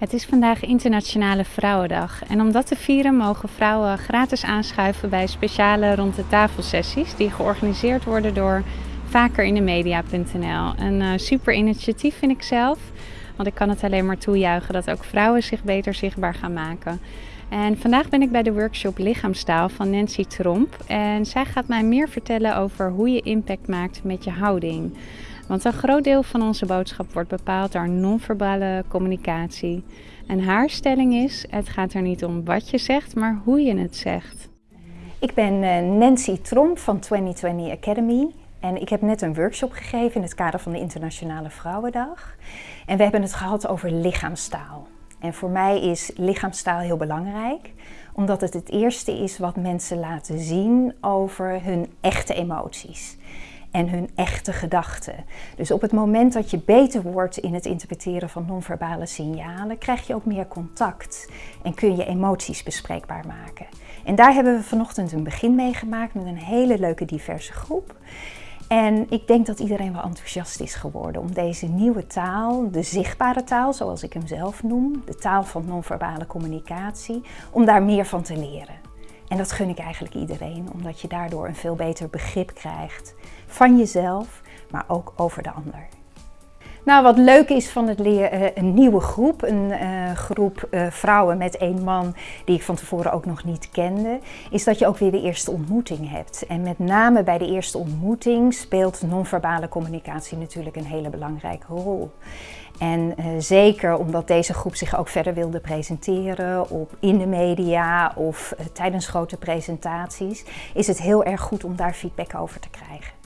Het is vandaag Internationale Vrouwendag en om dat te vieren mogen vrouwen gratis aanschuiven bij speciale rond de tafelsessies die georganiseerd worden door vakerindemedia.nl. Een uh, super initiatief vind ik zelf, want ik kan het alleen maar toejuichen dat ook vrouwen zich beter zichtbaar gaan maken. En vandaag ben ik bij de workshop Lichaamstaal van Nancy Tromp en zij gaat mij meer vertellen over hoe je impact maakt met je houding. Want een groot deel van onze boodschap wordt bepaald door non-verbale communicatie. En haar stelling is, het gaat er niet om wat je zegt, maar hoe je het zegt. Ik ben eh, Nancy Tromp van 2020 Academy. En ik heb net een workshop gegeven in het kader van de Internationale Vrouwendag. En we hebben het gehad over lichaamstaal. En voor mij is lichaamstaal heel belangrijk, omdat het het eerste is wat mensen laten zien over hun echte emoties en hun echte gedachten. Dus op het moment dat je beter wordt in het interpreteren van non-verbale signalen, krijg je ook meer contact en kun je emoties bespreekbaar maken. En daar hebben we vanochtend een begin mee gemaakt met een hele leuke diverse groep. En ik denk dat iedereen wel enthousiast is geworden om deze nieuwe taal, de zichtbare taal zoals ik hem zelf noem, de taal van non-verbale communicatie, om daar meer van te leren. En dat gun ik eigenlijk iedereen, omdat je daardoor een veel beter begrip krijgt van jezelf, maar ook over de ander. Nou, wat leuk is van het leren, eh, een nieuwe groep, een uh, groep uh, vrouwen met één man die ik van tevoren ook nog niet kende, is dat je ook weer de eerste ontmoeting hebt. En met name bij de eerste ontmoeting speelt non-verbale communicatie natuurlijk een hele belangrijke rol. En zeker omdat deze groep zich ook verder wilde presenteren op, in de media of tijdens grote presentaties, is het heel erg goed om daar feedback over te krijgen.